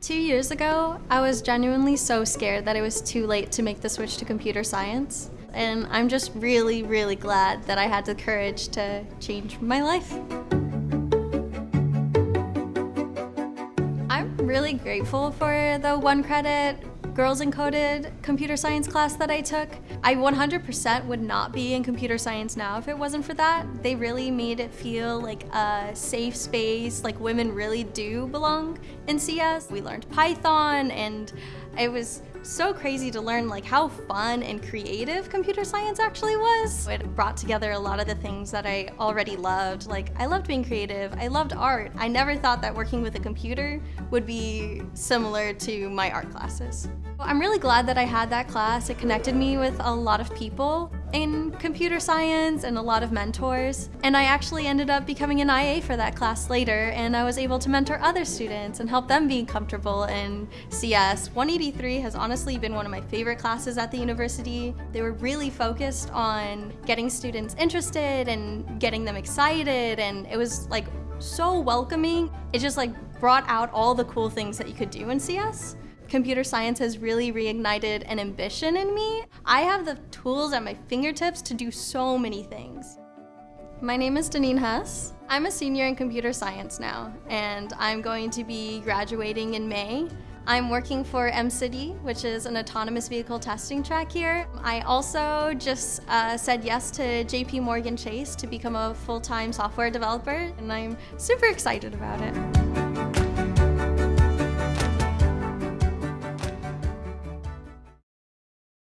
Two years ago, I was genuinely so scared that it was too late to make the switch to computer science. And I'm just really, really glad that I had the courage to change my life. I'm really grateful for the one credit Girls Encoded computer science class that I took. I 100% would not be in computer science now if it wasn't for that. They really made it feel like a safe space, like women really do belong in CS. We learned Python and it was so crazy to learn like how fun and creative computer science actually was. It brought together a lot of the things that I already loved. Like I loved being creative, I loved art. I never thought that working with a computer would be similar to my art classes. I'm really glad that I had that class. It connected me with a lot of people in computer science and a lot of mentors. And I actually ended up becoming an IA for that class later and I was able to mentor other students and help them be comfortable in CS. 183 has honestly been one of my favorite classes at the university. They were really focused on getting students interested and getting them excited and it was like so welcoming. It just like brought out all the cool things that you could do in CS computer science has really reignited an ambition in me. I have the tools at my fingertips to do so many things. My name is Deneen Hess. I'm a senior in computer science now, and I'm going to be graduating in May. I'm working for MCity, which is an autonomous vehicle testing track here. I also just uh, said yes to JP Morgan Chase to become a full-time software developer, and I'm super excited about it.